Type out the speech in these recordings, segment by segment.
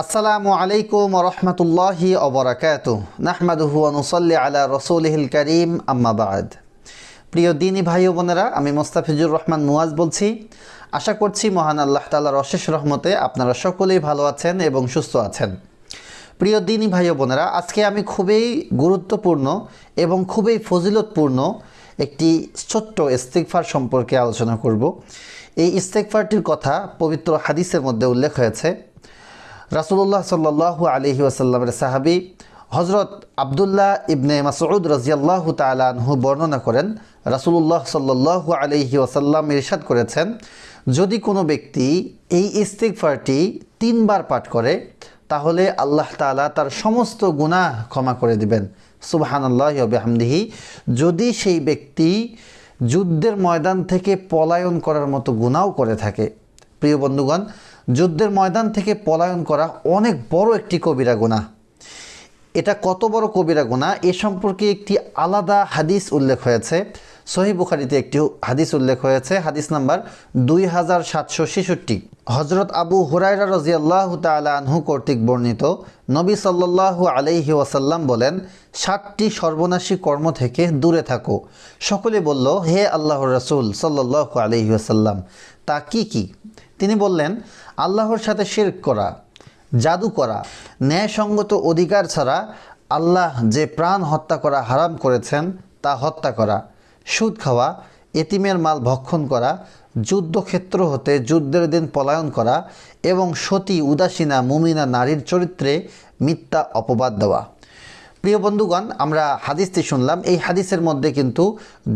আসসালামু আলাইকুম রহমতুল্লাহি অবরাকাত নাহমাদুহু অনুসল্লি আলা রসুলহিল করিম আম্মাবাদ প্রিয় দিনী ভাই বোনেরা, আমি মোস্তাফিজুর রহমান মুয়াজ বলছি। আশা করছি মহান আল্লাহ তালার অশেষ রহমতে আপনারা সকলেই ভালো আছেন এবং সুস্থ আছেন। প্রিয় দিনী ভাই বোনেরা, আজকে আমি খুবই গুরুত্বপূর্ণ এবং খুবই ফজিলতপূর্ণ একটি ছোট্ট ইস্তেকফার সম্পর্কে আলোচনা করব। এই ইস্তেকফারটির কথা পবিত্র হাদিসের মধ্যে উল্লেখ হয়েছে। রাসুল্লাহ সাল্লাহু আলহি ওয়াসাল্লামের সাহাবি হজরত আবদুল্লাহ ইবনে মাসউদ রাজিয়াল্লাহু তালাহু বর্ণনা করেন রাসুল্লাহ সাল্লাহু আলহি ওয়াসাল্লাম ইরশাদ করেছেন, যদি কোনো ব্যক্তি এই ইস্তেকফারটি তিনবার পাঠ করে, তাহলে আল্লাহ তালা তার সমস্ত গুনাহ ক্ষমা করে দিবেন। সুবাহান আল্লাহ বেহামদিহি, যদি সেই ব্যক্তি যুদ্ধের ময়দান থেকে পলায়ন করার মতো গুণাও করে থাকে প্রিয় বন্ধুগণ, যুদ্ধের ময়দান থেকে পলায়ন করা অনেক বড় একটি কবিরা গুণা। এটা কত বড় কবিরা গুণা? এ সম্পর্কে একটি আলাদা হাদিস উল্লেখ হয়েছে। সহি বুখারিতে একটি হাদিস উল্লেখ হয়েছে, হাদিস নাম্বার দুই হাজার সাতশো ছেষট্টি। হজরত আবু হুরাইরা রাজিয়াল্লাহ আনহু কর্তৃক বর্ণিত নবী সাল্লাল্লাহু আলাইহি ওয়াসাল্লাম বলেন ষাটটি সর্বনাশী কর্ম থেকে দূরে থাকো। সকলে বলল, হে আল্লাহ রসুল সাল্লাল্লাহু আলাইহি ওয়াসাল্লাম তা কি কি? তিনি বললেন, আল্লাহর সাথে শিরক করা, জাদু করা, ন্যায়সঙ্গত অধিকার ছাড়া আল্লাহ যে প্রাণ হত্যা করা হারাম করেছেন তা হত্যা করা, সুদ খাওয়া, এতিমের মাল ভক্ষণ করা, যুদ্ধক্ষেত্র হতে যুদ্ধের দিন পলায়ন করা এবং সতী, উদাসীনা, মুমিনা নারীর চরিত্রে মিথ্যা অপবাদ দেওয়া। প্রিয় বন্ধুগণ আমরা হাদিসটি শুনলাম। এই হাদিসের মধ্যে কিন্তু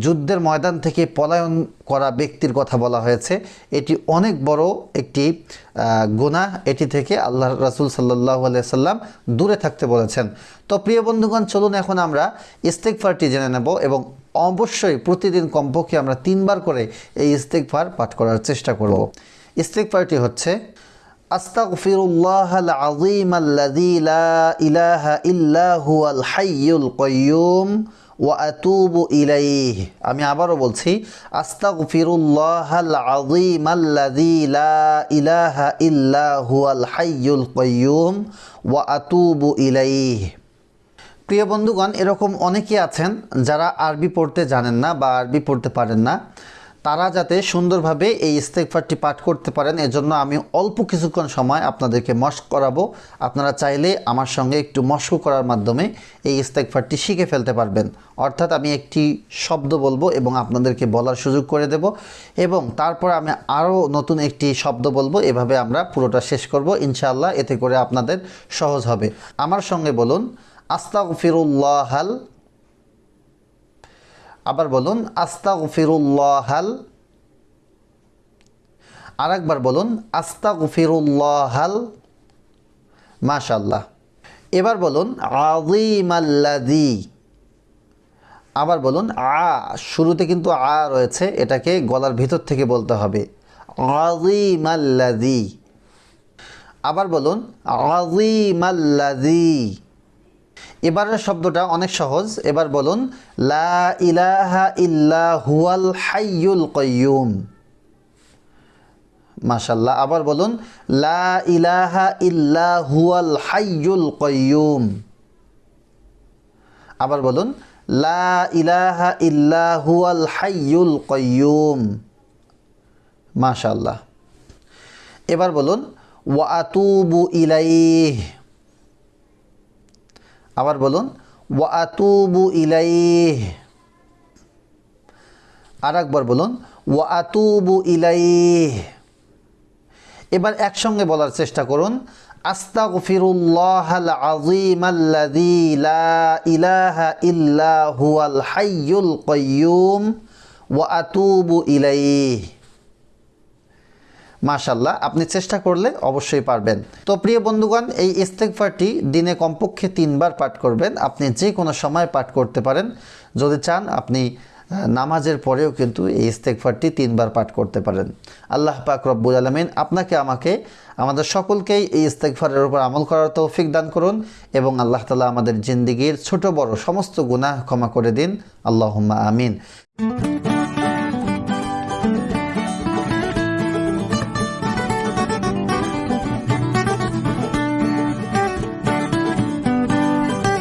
যুদ্ধের ময়দান থেকে পলায়ন করা ব্যক্তির কথা বলা হয়েছে। এটি অনেক বড় একটি গুণা এটি থেকে আল্লাহ রাসুল সাল্লাহ সাল্লাম দূরে থাকতে বলেছেন। তো প্রিয় বন্ধুগণ চলুন এখন আমরা ইস্তেকফারটি জেনে নেব এবং অবশ্যই প্রতিদিন কমপক্ষে আমরা তিনবার করে এই ইস্তেকফার পাঠ করার চেষ্টা করব। ইস্তেকফারটি হচ্ছে أستغفر الله العظيم الذي لا إله إلا هو الحي القيوم وأتوب إليه আমি আবারও বলছি আস্তাগফিরুল্লাহ العظيم الذي لا إله إلا هو الحي القيوم وأتوب إليه প্রিয় বন্ধুগণ এরকম অনেকে আছেন যারা আরবি পড়তে জানেন না বা আরবি পড়তে পারেন না তারা যাতে সুন্দরভাবে এই ইস্তেকফারটি পাঠ করতে পারেন, এজন্য আমি অল্প কিছুক্ষণ সময় আপনাদেরকে মস্ক করাবো। আপনারা চাইলে আমার সঙ্গে একটু মস্ক করার মাধ্যমে এই ইস্তেকফারটি শিখে ফেলতে পারবেন। অর্থাৎ আমি একটি শব্দ বলব এবং আপনাদেরকে বলার সুযোগ করে দেব। এবং তারপর আমি আরও নতুন একটি শব্দ বলব, এভাবে আমরা পুরোটা শেষ করব। ইনশাআল্লাহ এতে করে আপনাদের সহজ হবে। আমার সঙ্গে বলুন, আস্তাগফিরুল্লাহাল আবার বলুন, আস্তাগফিরুল্লাহাল। আর একবার বলুন, আস্তাগফিরুল্লাহাল। মাশাল্লাহ এবার বলুন আজিমাল্লাদি আবার বলুন, আ, শুরুতে কিন্তু আ রয়েছে, এটাকে গলার ভিতর থেকে বলতে হবে। আজিমাল্লাদি আবার বলুন আজিমাল্লাদি এবারের শব্দটা অনেক সহজ। এবার বলুন, লা ইলাহা ইল্লা হুয়াল হাইয়ুল কয়ুম মাশাল্লাহ আবার বলুন, লা ইলাহা ইল্লা হুয়াল হাইয়ুল কয়ুম আবার বলুন, লা ইলাহা ইল্লা হুয়াল হাইয়ুল কয়ুম মাশাল্লাহ এবার বলুন, ওয়া আতুবু ইলাইহ। আবার বলুন, ওয়া আতুবু ইলাইহ। আর একবার বলুন, ওয়া আতুবু ইলাইহ। এবার একসঙ্গে বলার চেষ্টা করুন আস্তাগফিরুল্লাহ আল আযীম আল্লাযী লা ইলাহা ইল্লা হুয়াল হাইয়ুল কাইয়্যুম ওয়া আতুবু ইলাইহ। মাশাল্লাহ আপনি চেষ্টা করলে অবশ্যই পারবেন। তো প্রিয় বন্ধুগণ, এই ইস্তেকফারটি দিনে কমপক্ষে তিনবার পাঠ করবেন। আপনি যে কোনো সময় পাঠ করতে পারেন। যদি চান, আপনি নামাজের পরেও কিন্তু এই ইস্তেকফারটি তিনবার পাঠ করতে পারেন। আল্লাহ পাক রব্বুল আলমিন আপনাকে, আমাকে, আমাদের সকলকেই এই ইস্তেকফারের উপর আমল করার তৌফিক দান করুন এবং আল্লাহ তালা আমাদের জিন্দিগির ছোট বড় সমস্ত গুনাহ ক্ষমা করে দিন। আল্লাহ আমিন।